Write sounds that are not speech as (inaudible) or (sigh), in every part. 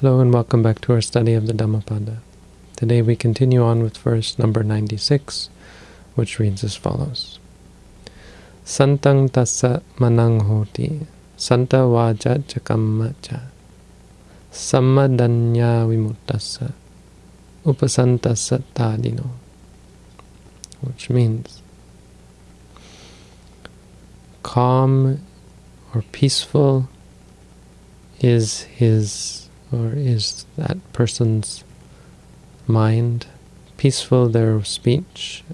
Hello and welcome back to our study of the Dhammapada. Today we continue on with verse number 96, which reads as follows. Santang tassa manang hoti, santa vaja chakamma cha, sammadanya vimuttassa, upasantassa tadino. Which means calm or peaceful is his or is that person's mind, peaceful their speech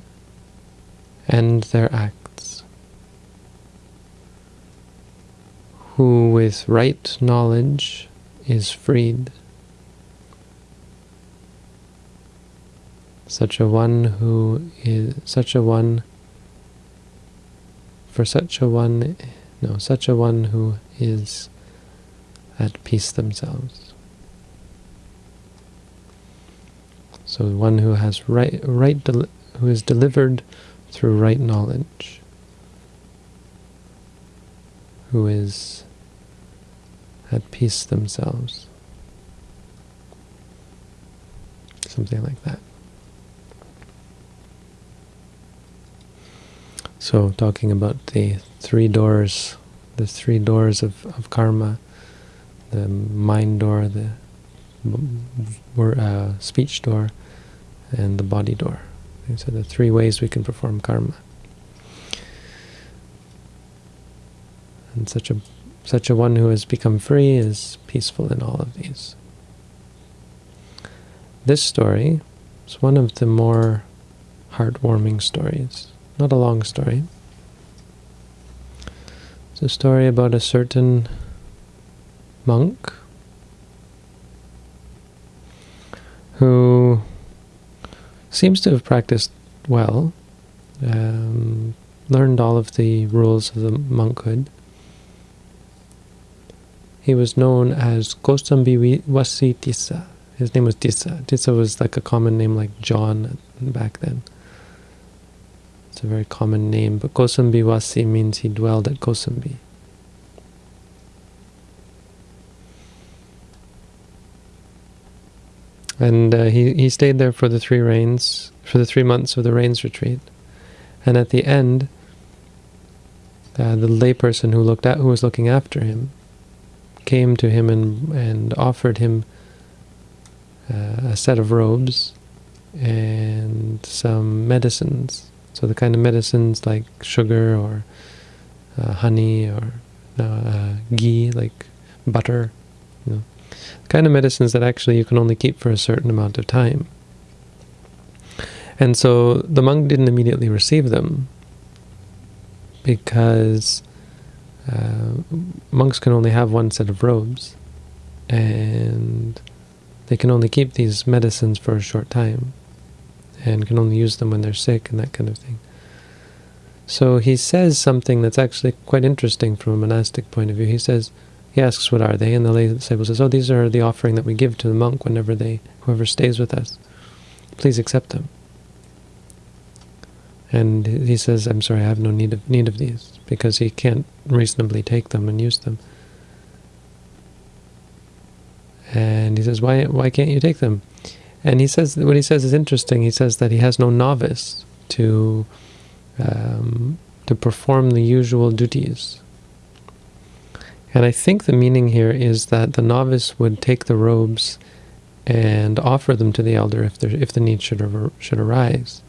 and their acts, who with right knowledge is freed, such a one who is such a one for such a one no such a one who is at peace themselves. So one who has right, right who is delivered through right knowledge, who is at peace themselves. Something like that. So talking about the three doors, the three doors of, of karma, the mind door, the uh, speech door, and the body door. Are the three ways we can perform karma. And such a such a one who has become free is peaceful in all of these. This story is one of the more heartwarming stories. Not a long story. It's a story about a certain monk who seems to have practiced well, um, learned all of the rules of the monkhood. He was known as Kosambi Wasi Tissa. His name was Tissa. Tissa was like a common name like John back then. It's a very common name, but Kosambi Wasi means he dwelled at Kosambi. And uh, he, he stayed there for the three rains, for the three months of the rains retreat. And at the end, uh, the layperson who looked at who was looking after him came to him and and offered him uh, a set of robes and some medicines. So the kind of medicines like sugar or uh, honey or uh, ghee, like butter, you know, kind of medicines that actually you can only keep for a certain amount of time. And so the monk didn't immediately receive them because uh, monks can only have one set of robes and they can only keep these medicines for a short time and can only use them when they're sick and that kind of thing. So he says something that's actually quite interesting from a monastic point of view. He says, he asks, what are they? And the lay disciple says, oh, these are the offering that we give to the monk whenever they, whoever stays with us. Please accept them. And he says, I'm sorry, I have no need of, need of these, because he can't reasonably take them and use them. And he says, why, why can't you take them? And he says, what he says is interesting. He says that he has no novice to, um, to perform the usual duties and I think the meaning here is that the novice would take the robes and offer them to the elder if there, if the need should should arise.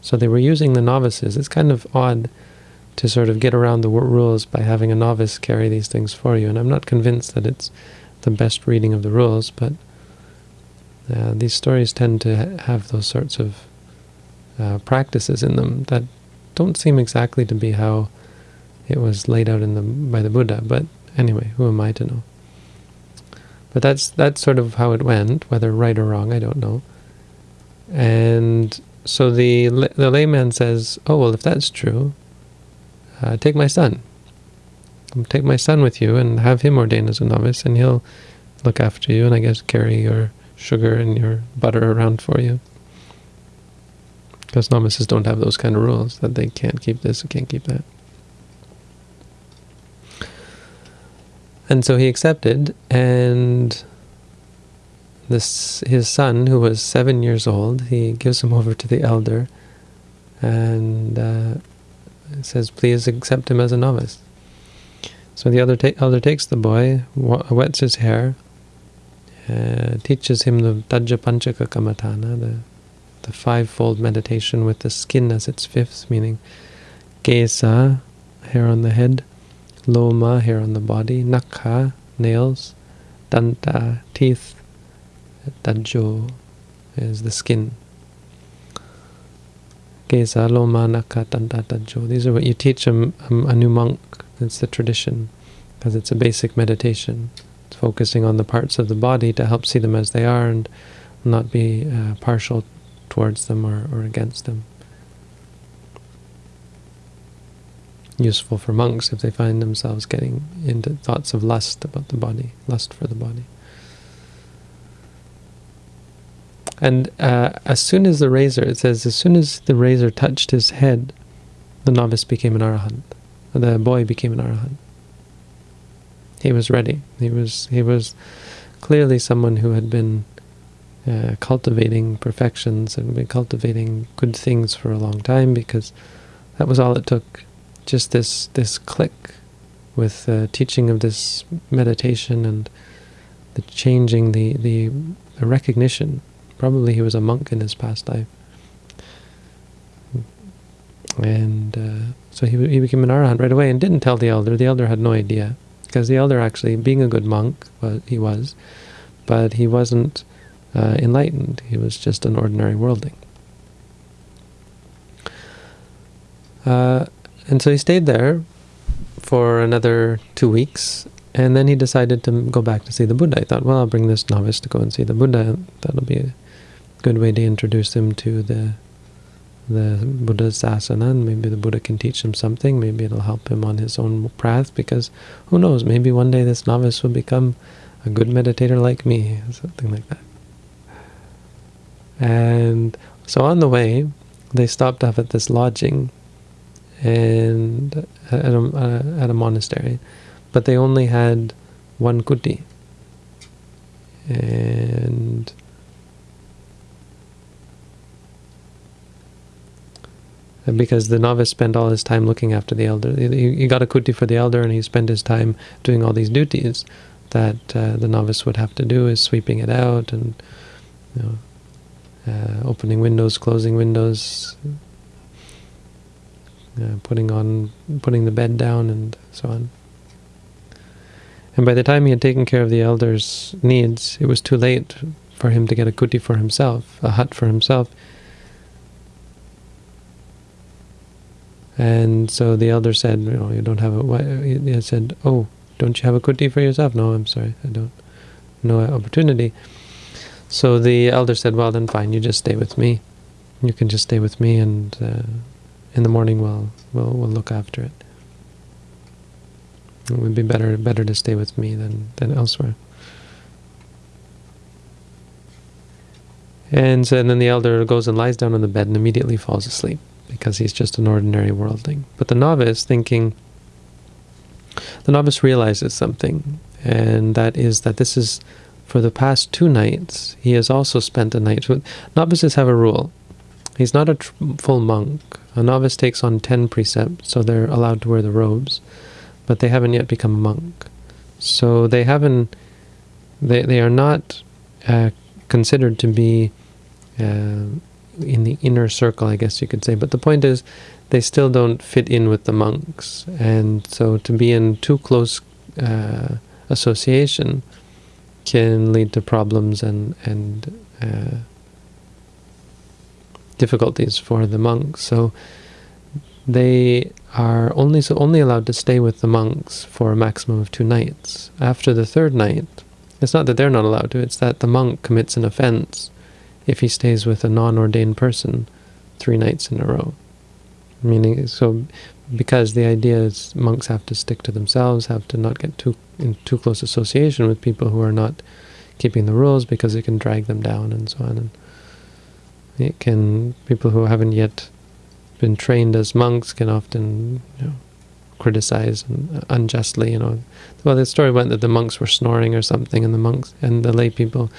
So they were using the novices. It's kind of odd to sort of get around the rules by having a novice carry these things for you. And I'm not convinced that it's the best reading of the rules, but uh, these stories tend to have those sorts of uh, practices in them that don't seem exactly to be how it was laid out in the by the Buddha, but Anyway, who am I to know? But that's that's sort of how it went, whether right or wrong, I don't know. And so the the layman says, "Oh well, if that's true, uh, take my son. Take my son with you and have him ordained as a novice, and he'll look after you, and I guess carry your sugar and your butter around for you." Because novices don't have those kind of rules that they can't keep this and can't keep that. And so he accepted, and this his son, who was seven years old, he gives him over to the elder, and uh, says, "Please accept him as a novice." So the elder, ta elder takes the boy, wets his hair, uh, teaches him the Tajja Panchaka Kammatthana, the the fivefold meditation with the skin as its fifth, meaning Kesa, hair on the head, Loma, hair on the body, Nakha, nails, Danta, teeth, Tajjo is the skin. Kesa, Loma, Nakha, Danta, Tajjo. These are what you teach a, a, a new monk. It's the tradition, because it's a basic meditation. It's focusing on the parts of the body to help see them as they are and not be uh, partial towards them or, or against them. Useful for monks if they find themselves getting into thoughts of lust about the body, lust for the body. And uh, as soon as the razor, it says, as soon as the razor touched his head, the novice became an arahant. The boy became an arahant. He was ready. He was he was clearly someone who had been uh, cultivating perfections and been cultivating good things for a long time because that was all it took. Just this this click with the teaching of this meditation and the changing, the, the, recognition. Probably he was a monk in his past life. And uh, so he, he became an arahant right away and didn't tell the elder. The elder had no idea. Because the elder actually, being a good monk, well, he was, but he wasn't uh, enlightened. He was just an ordinary worldling. Uh, and so he stayed there for another two weeks, and then he decided to go back to see the Buddha. I thought, well, I'll bring this novice to go and see the Buddha. That'll be a good way to introduce him to the the Buddha's asana, and maybe the Buddha can teach him something. Maybe it'll help him on his own path, because who knows, maybe one day this novice will become a good meditator like me, something like that. And so on the way, they stopped off at this lodging and at a, at a monastery, but they only had one kuti. And because the novice spent all his time looking after the elder. He, he got a kuti for the elder and he spent his time doing all these duties that uh, the novice would have to do, is sweeping it out and you know, uh, opening windows, closing windows, uh, putting on, putting the bed down, and so on. And by the time he had taken care of the elder's needs, it was too late for him to get a kuti for himself, a hut for himself. And so the elder said, you know, you don't have a, he said, oh, don't you have a kuti for yourself? No, I'm sorry, I don't. No opportunity. So the elder said, well, then fine, you just stay with me. You can just stay with me, and uh, in the morning we'll, we'll, we'll look after it. It would be better better to stay with me than, than elsewhere. And, so, and then the elder goes and lies down on the bed and immediately falls asleep because he's just an ordinary worldling. But the novice, thinking, the novice realizes something, and that is that this is for the past two nights, he has also spent a night. With novices have a rule. He's not a full monk. A novice takes on ten precepts, so they're allowed to wear the robes, but they haven't yet become a monk. So they haven't. They they are not uh, considered to be uh, in the inner circle, I guess you could say. But the point is, they still don't fit in with the monks, and so to be in too close uh, association can lead to problems and and uh, difficulties for the monks. So they are only so only allowed to stay with the monks for a maximum of two nights. After the third night, it's not that they're not allowed to; it's that the monk commits an offense if he stays with a non-ordained person three nights in a row. Meaning, so because the idea is monks have to stick to themselves, have to not get too in too close association with people who are not keeping the rules because it can drag them down and so on. And it can people who haven't yet been trained as monks can often you know, criticize unjustly. You know, well, the story went that the monks were snoring or something, and the monks and the lay people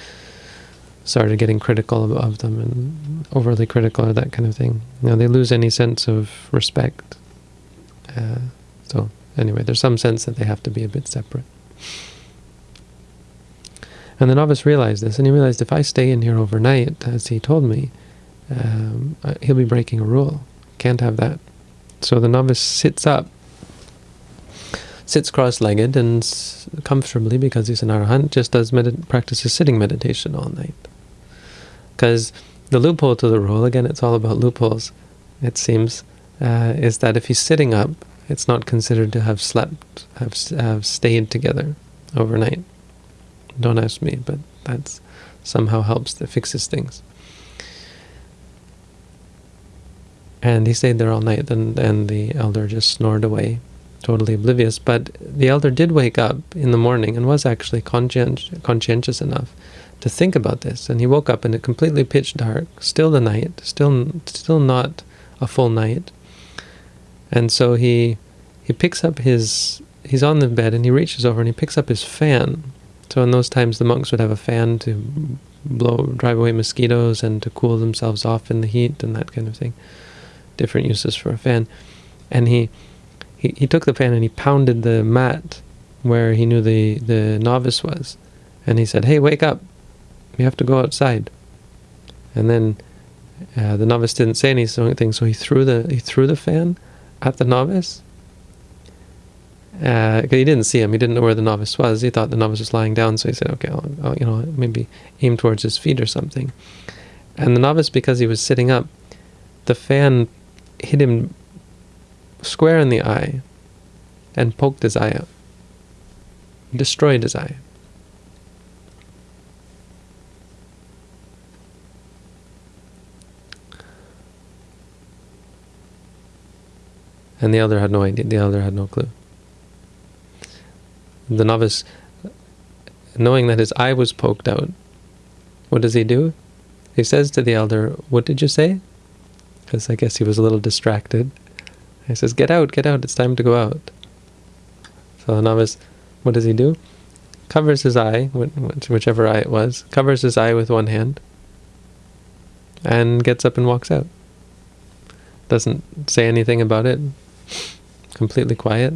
started getting critical of, of them and overly critical or that kind of thing. You know, they lose any sense of respect. Uh, so anyway, there's some sense that they have to be a bit separate. And the novice realized this, and he realized if I stay in here overnight, as he told me, um, uh, he'll be breaking a rule. Can't have that. So the novice sits up, sits cross-legged and comfortably because he's an arahant, just does practices sitting meditation all night. Because the loophole to the rule, again, it's all about loopholes, it seems, uh, is that if he's sitting up, it's not considered to have slept, have, have stayed together overnight. Don't ask me, but that somehow helps, that fixes things. And he stayed there all night, and, and the elder just snored away, totally oblivious. But the elder did wake up in the morning and was actually conscient, conscientious enough to think about this. And he woke up in a completely pitch dark, still the night, still still not a full night. And so he he picks up his he's on the bed and he reaches over and he picks up his fan. So in those times the monks would have a fan to blow drive away mosquitoes and to cool themselves off in the heat and that kind of thing. Different uses for a fan. And he he, he took the fan and he pounded the mat where he knew the, the novice was. And he said, Hey, wake up. You have to go outside. And then uh, the novice didn't say anything, so he threw the he threw the fan at the novice. Uh, he didn't see him. He didn't know where the novice was. He thought the novice was lying down, so he said, "Okay, I'll, I'll, you know, maybe aim towards his feet or something." And the novice, because he was sitting up, the fan hit him square in the eye and poked his eye out, destroyed his eye. And the elder had no idea, the elder had no clue. The novice, knowing that his eye was poked out, what does he do? He says to the elder, What did you say? Because I guess he was a little distracted. He says, Get out, get out, it's time to go out. So novice, what does he do? Covers his eye, whichever eye it was, covers his eye with one hand, and gets up and walks out. Doesn't say anything about it, completely quiet.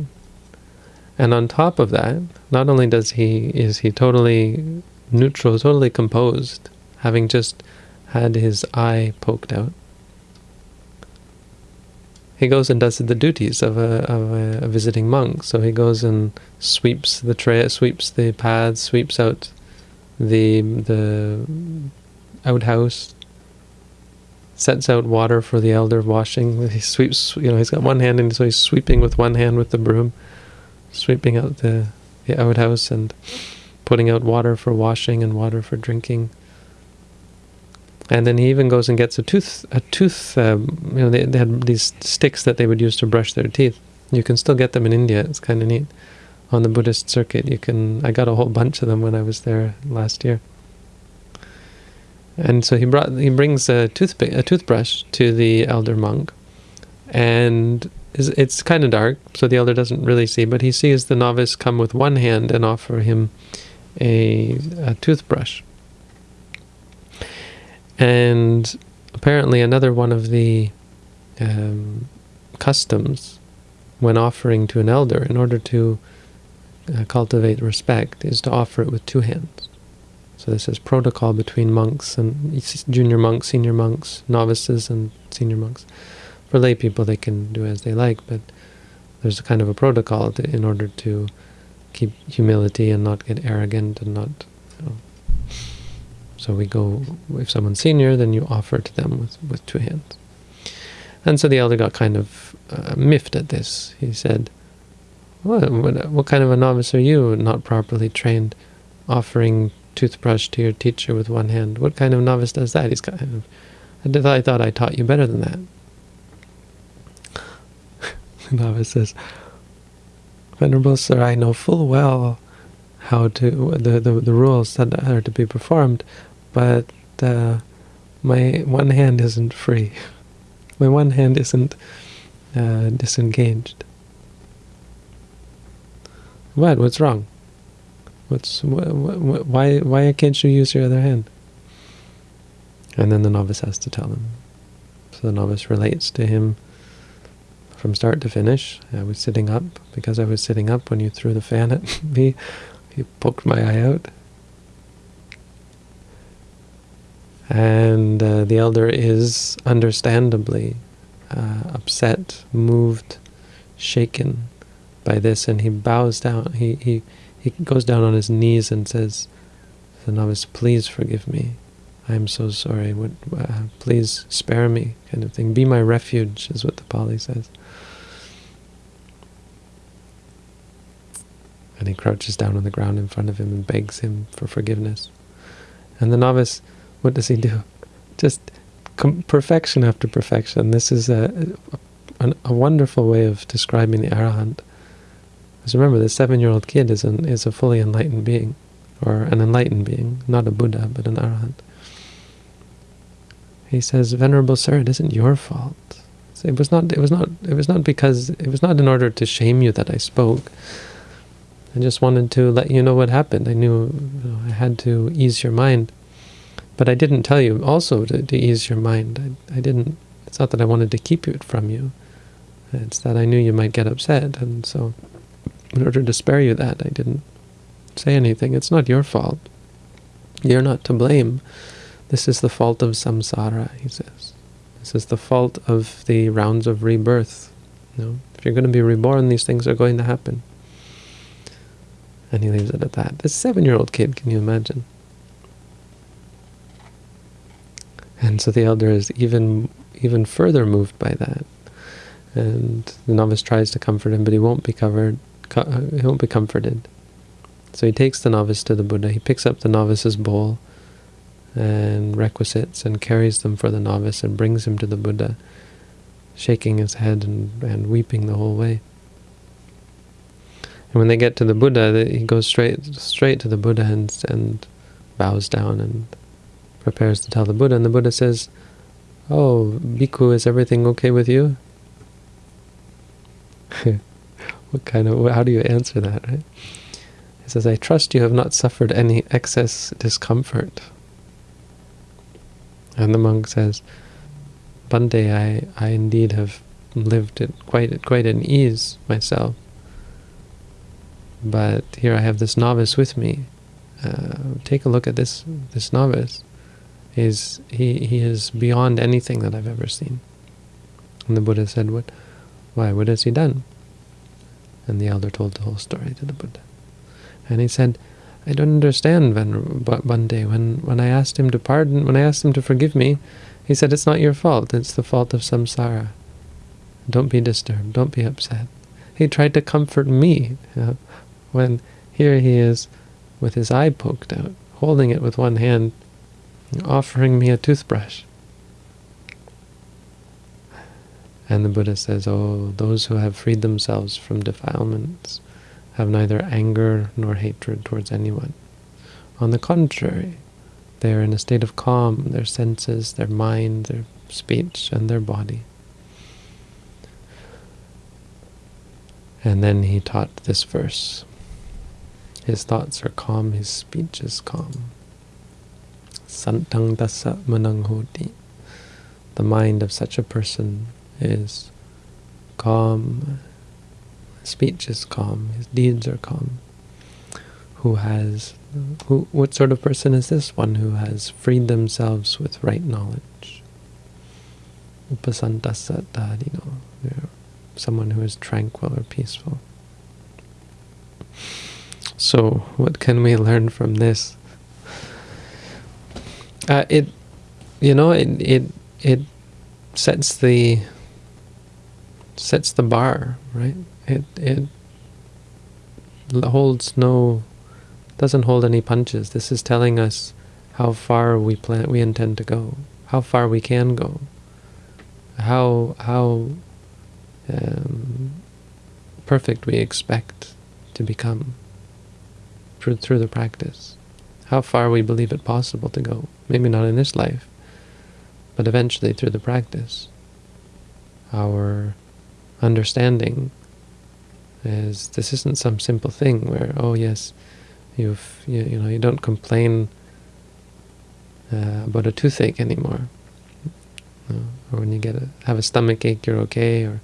And on top of that, not only does he is he totally neutral, totally composed, having just had his eye poked out, he goes and does the duties of a, of a, visiting monk. So he goes and sweeps the tray, sweeps the paths, sweeps out the the outhouse, sets out water for the elder washing. He sweeps, you know, he's got one hand, and so he's sweeping with one hand with the broom, sweeping out the, the outhouse and putting out water for washing and water for drinking. And then he even goes and gets a tooth, a tooth, um, you know, they, they had these sticks that they would use to brush their teeth. You can still get them in India, it's kind of neat. On the Buddhist circuit, you can, I got a whole bunch of them when I was there last year. And so he brought he brings a toothpick a toothbrush to the elder monk, and it's kind of dark, so the elder doesn't really see, but he sees the novice come with one hand and offer him a, a toothbrush. And apparently another one of the um, customs when offering to an elder, in order to uh, cultivate respect, is to offer it with two hands. So this is protocol between monks and junior monks, senior monks, novices and senior monks. For lay people, they can do as they like, but there's a kind of a protocol to, in order to keep humility and not get arrogant and not. So we go, if someone's senior, then you offer to them with, with two hands. And so the elder got kind of uh, miffed at this. He said, what, what, what kind of a novice are you, not properly trained, offering toothbrush to your teacher with one hand. What kind of novice does that? He's kind of, I thought I taught you better than that. (laughs) the novice says, Venerable sir, I know full well how to the, the, the rules that are to be performed, but uh, my one hand isn't free. (laughs) My one hand isn't uh, disengaged. What? What's wrong? What's wh wh why why can't you use your other hand? And then the novice has to tell him. So the novice relates to him from start to finish. I was sitting up. Because I was sitting up when you threw the fan at (laughs) me, you poked my eye out. And uh, the elder is understandably uh, upset, moved, shaken by this, and he bows down. He, he, he goes down on his knees and says, the novice, please forgive me. I am so sorry. Uh, please spare me, kind of thing. Be my refuge, is what the Pali says. And he crouches down on the ground in front of him and begs him for forgiveness. And the novice, what does he do? Just perfection after perfection. This is a, a, a, wonderful way of describing the arahant. Because remember, the seven-year-old kid is an is a fully enlightened being, or an enlightened being, not a Buddha, but an arahant. He says, "Venerable sir, it isn't your fault. It was not. It was not. It was not because. It was not in order to shame you that I spoke. I just wanted to let you know what happened. I knew I had to ease your mind." But I didn't tell you also to, to ease your mind. I, I didn't, it's not that I wanted to keep it from you. It's that I knew you might get upset, and so in order to spare you that, I didn't say anything. It's not your fault. You're not to blame. This is the fault of samsara, he says. This is the fault of the rounds of rebirth. You know, if you're going to be reborn, these things are going to happen. And he leaves it at that. This seven-year-old kid, can you imagine? And so the elder is even even further moved by that. And the novice tries to comfort him, but he won't be covered. He won't be comforted. So he takes the novice to the Buddha. He picks up the novice's bowl and requisites and carries them for the novice and brings him to the Buddha, shaking his head and, and weeping the whole way. And when they get to the Buddha, he goes straight straight to the Buddha and, and bows down and prepares to tell the Buddha, and the Buddha says, Oh, Bhikkhu, is everything okay with you? (laughs) what kind of, how do you answer that, right? He says, I trust you have not suffered any excess discomfort. And the monk says, Bhante, I, I indeed have lived it quite quite in ease myself. But here I have this novice with me. Uh, take a look at this this novice is he he is beyond anything that I've ever seen. And the Buddha said, "What? Why? What has he done?" And the elder told the whole story to the Buddha. And he said, "I don't understand, Bhante. When when I asked him to pardon, when I asked him to forgive me, he said it's not your fault. It's the fault of samsara. Don't be disturbed. Don't be upset." He tried to comfort me, you know, when here he is with his eye poked out, holding it with one hand, offering me a toothbrush. And the Buddha says, Oh, those who have freed themselves from defilements have neither anger nor hatred towards anyone. On the contrary, they are in a state of calm, their senses, their mind, their speech, and their body. And then he taught this verse. His thoughts are calm, his speech is calm. Santang tassa manang hoti. The mind of such a person is calm, speech is calm, his deeds are calm. Who has, who, what sort of person is this? One who has freed themselves with right knowledge. Upasantasa know, someone who is tranquil or peaceful. So, what can we learn from this? Uh, it, you know, it it it sets the sets the bar, right? It it holds no, doesn't hold any punches. This is telling us how far we plan, we intend to go, how far we can go, how how um, perfect we expect to become through through the practice how far we believe it possible to go. Maybe not in this life, but eventually through the practice. Our understanding is this isn't some simple thing where, oh yes, you've, you, you know, you don't complain uh, about a toothache anymore. Or when you get a, have a stomach ache, you're okay, or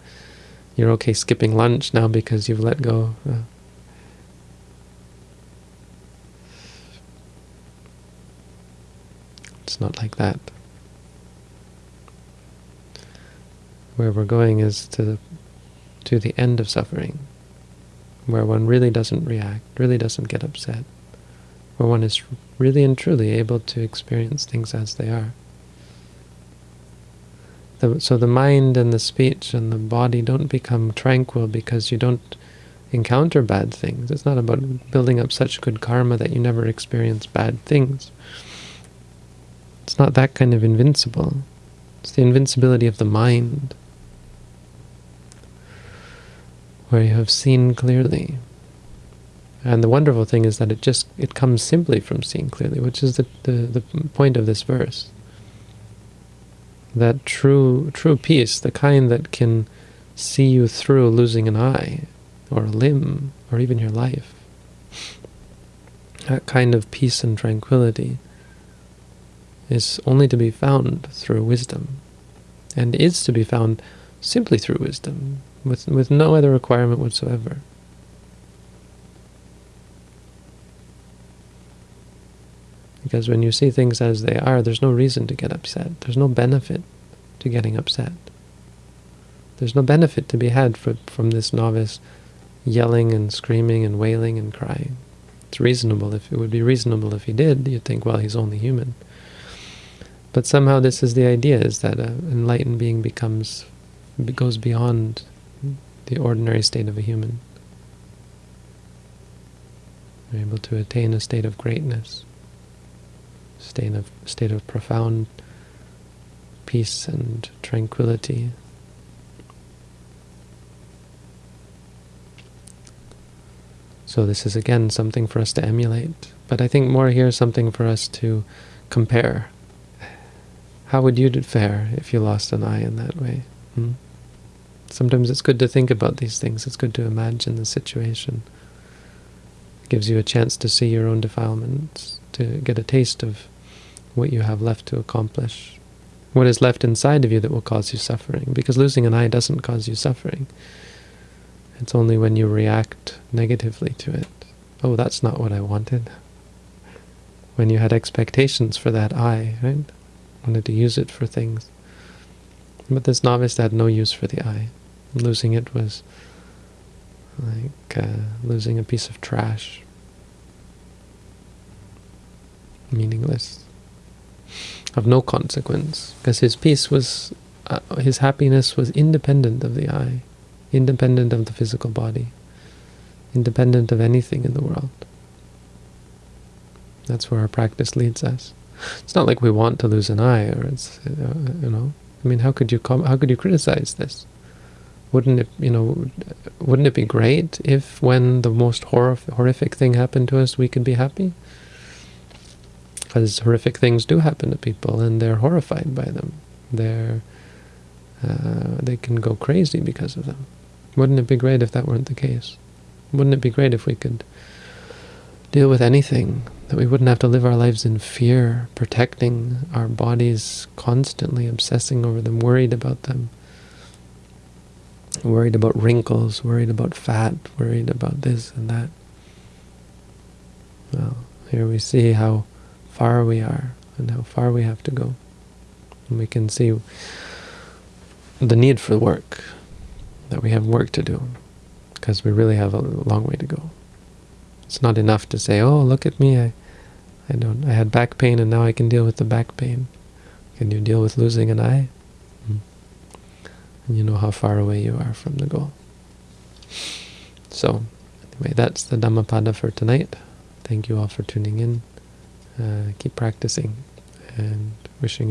you're okay skipping lunch now because you've let go. Uh, it's not like that. Where we're going is to the, to the end of suffering, where one really doesn't react, really doesn't get upset, where one is really and truly able to experience things as they are. The, so the mind and the speech and the body don't become tranquil because you don't encounter bad things. It's not about building up such good karma that you never experience bad things. It's not that kind of invincible. It's the invincibility of the mind, where you have seen clearly. And the wonderful thing is that it just it comes simply from seeing clearly, which is the, the, the point of this verse that true true peace, the kind that can see you through losing an eye, or a limb, or even your life. That kind of peace and tranquility is only to be found through wisdom, and is to be found simply through wisdom, with, with no other requirement whatsoever. Because when you see things as they are, there's no reason to get upset. There's no benefit to getting upset. There's no benefit to be had for, from this novice yelling and screaming and wailing and crying. It's reasonable. If it would be reasonable if he did, you'd think, well, he's only human. But somehow this is the idea, is that an enlightened being becomes, goes beyond the ordinary state of a human. You're able to attain a state of greatness state of state of profound peace and tranquility. So this is again something for us to emulate, but I think more here something for us to compare. How would you fare if you lost an eye in that way? Hmm? Sometimes it's good to think about these things. It's good to imagine the situation. It gives you a chance to see your own defilements, to get a taste of what you have left to accomplish, what is left inside of you that will cause you suffering. Because losing an eye doesn't cause you suffering. It's only when you react negatively to it. Oh, that's not what I wanted. When you had expectations for that eye, right? Wanted to use it for things. But this novice had no use for the eye. Losing it was like uh, losing a piece of trash. Meaningless of no consequence, because his peace was, uh, his happiness was independent of the eye, independent of the physical body, independent of anything in the world. That's where our practice leads us. It's not like we want to lose an eye, or it's, uh, you know, I mean, how could you how could you criticize this? Wouldn't it, you know, wouldn't it be great if when the most horrific thing happened to us, we could be happy? because horrific things do happen to people and they're horrified by them. They're uh, they can go crazy because of them. Wouldn't it be great if that weren't the case? Wouldn't it be great if we could deal with anything, that we wouldn't have to live our lives in fear, protecting our bodies constantly, obsessing over them, worried about them, worried about wrinkles, worried about fat, worried about this and that. Well, here we see how far we are and how far we have to go. And we can see the need for work, that we have work to do, because we really have a long way to go. It's not enough to say, oh, look at me, I, I don't, I had back pain and now I can deal with the back pain. Can you deal with losing an eye? Hmm. And you know how far away you are from the goal. So, anyway, that's the Dhammapada for tonight. Thank you all for tuning in uh, keep practicing and wishing